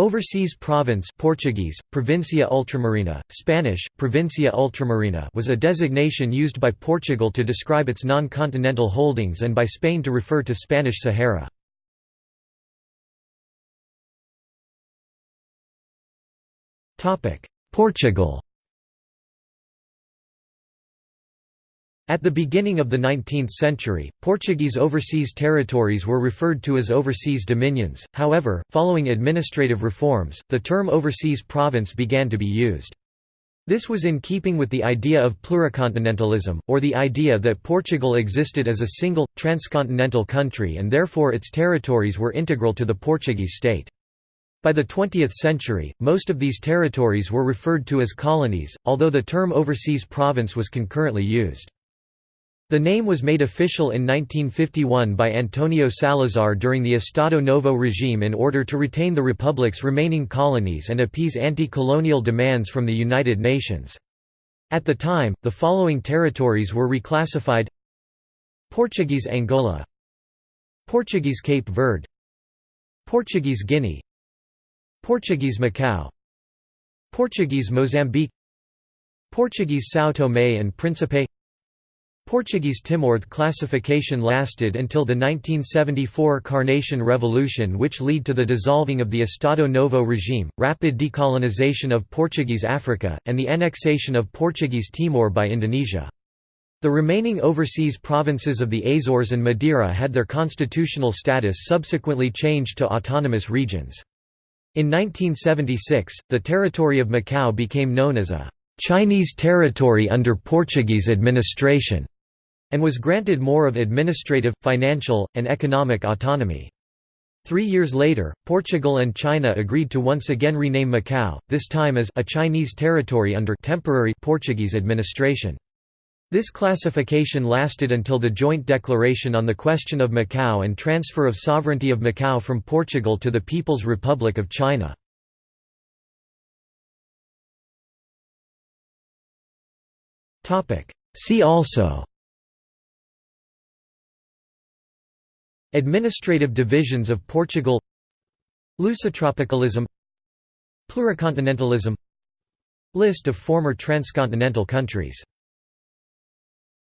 Overseas province Portuguese, Provincia Ultramarina, Spanish, Provincia Ultramarina was a designation used by Portugal to describe its non-continental holdings and by Spain to refer to Spanish Sahara. Portugal At the beginning of the 19th century, Portuguese overseas territories were referred to as overseas dominions, however, following administrative reforms, the term overseas province began to be used. This was in keeping with the idea of pluricontinentalism, or the idea that Portugal existed as a single, transcontinental country and therefore its territories were integral to the Portuguese state. By the 20th century, most of these territories were referred to as colonies, although the term overseas province was concurrently used. The name was made official in 1951 by Antonio Salazar during the Estado Novo regime in order to retain the republic's remaining colonies and appease anti-colonial demands from the United Nations. At the time, the following territories were reclassified Portuguese Angola Portuguese Cape Verde Portuguese Guinea Portuguese Macau Portuguese Mozambique Portuguese São Tomé and Príncipe Portuguese Timorth classification lasted until the 1974 Carnation Revolution which led to the dissolving of the Estado Novo regime, rapid decolonization of Portuguese Africa, and the annexation of Portuguese Timor by Indonesia. The remaining overseas provinces of the Azores and Madeira had their constitutional status subsequently changed to autonomous regions. In 1976, the territory of Macau became known as a Chinese territory under Portuguese administration and was granted more of administrative, financial, and economic autonomy. Three years later, Portugal and China agreed to once again rename Macau, this time as a Chinese territory under temporary Portuguese administration. This classification lasted until the joint declaration on the question of Macau and transfer of sovereignty of Macau from Portugal to the People's Republic of China. See also Administrative divisions of Portugal Lusotropicalism Pluricontinentalism List of former transcontinental countries